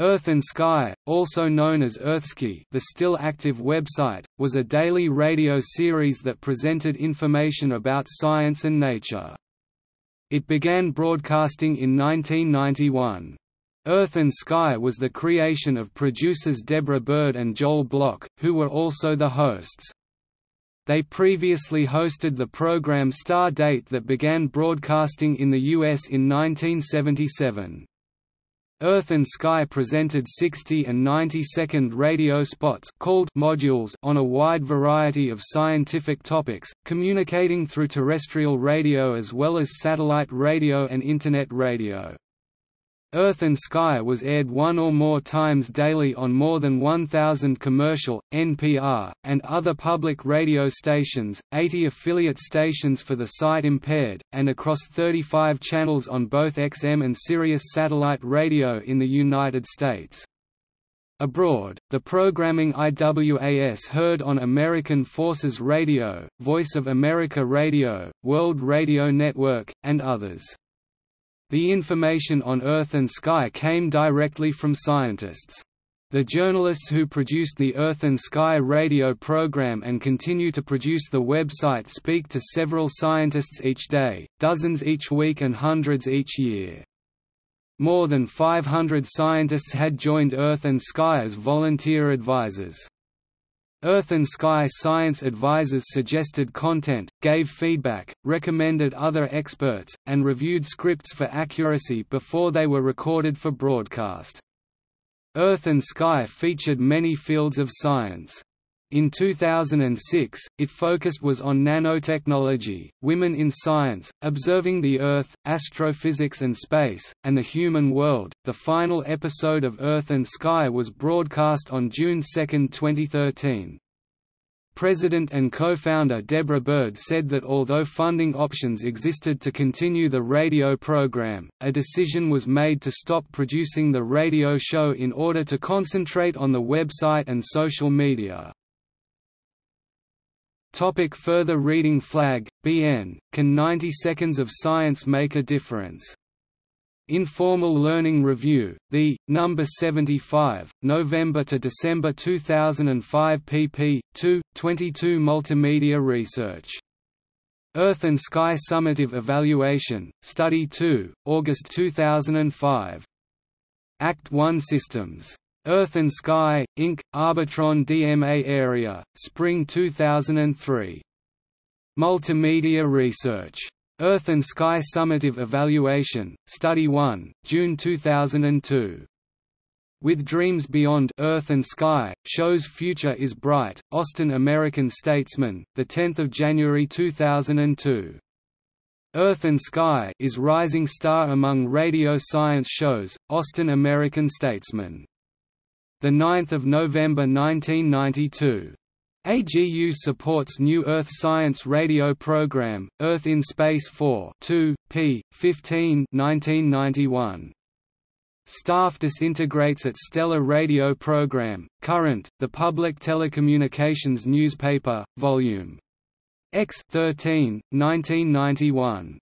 Earth and Sky, also known as Earthsky the still active website, was a daily radio series that presented information about science and nature. It began broadcasting in 1991. Earth and Sky was the creation of producers Deborah Byrd and Joel Block, who were also the hosts. They previously hosted the program StarDate that began broadcasting in the U.S. in 1977. Earth and Sky presented 60 and 90-second radio spots called modules on a wide variety of scientific topics, communicating through terrestrial radio as well as satellite radio and Internet radio. Earth and Sky was aired one or more times daily on more than 1,000 commercial, NPR, and other public radio stations, 80 affiliate stations for the sight impaired, and across 35 channels on both XM and Sirius satellite radio in the United States. Abroad, the programming IWAS heard on American Forces Radio, Voice of America Radio, World Radio Network, and others. The information on Earth and Sky came directly from scientists. The journalists who produced the Earth and Sky radio program and continue to produce the website speak to several scientists each day, dozens each week and hundreds each year. More than 500 scientists had joined Earth and Sky as volunteer advisors. Earth and Sky Science advisors suggested content, gave feedback, recommended other experts, and reviewed scripts for accuracy before they were recorded for broadcast. Earth and Sky featured many fields of science. In 2006, it focused was on nanotechnology, women in science, observing the Earth, astrophysics and space, and the human world. The final episode of Earth and Sky was broadcast on June 2, 2013. President and co-founder Deborah Byrd said that although funding options existed to continue the radio program, a decision was made to stop producing the radio show in order to concentrate on the website and social media. Topic further reading Flagg, B.N., Can 90 Seconds of Science Make a Difference? Informal Learning Review, The, Number 75, November to December 2005 pp. 2, 22 Multimedia Research. Earth and Sky Summative Evaluation, Study 2, August 2005. Act 1 Systems Earth and Sky, Inc., Arbitron DMA Area, Spring 2003. Multimedia Research. Earth and Sky Summative Evaluation, Study 1, June 2002. With Dreams Beyond Earth and Sky, shows Future is Bright, Austin American Statesman, 10 January 2002. Earth and Sky is Rising Star among radio science shows, Austin American Statesman 9 November 1992. AGU supports New Earth Science radio program, Earth in Space 4 2, p. 15 1991. Staff disintegrates at Stellar radio program, Current, the public telecommunications newspaper, Volume X 13, 1991.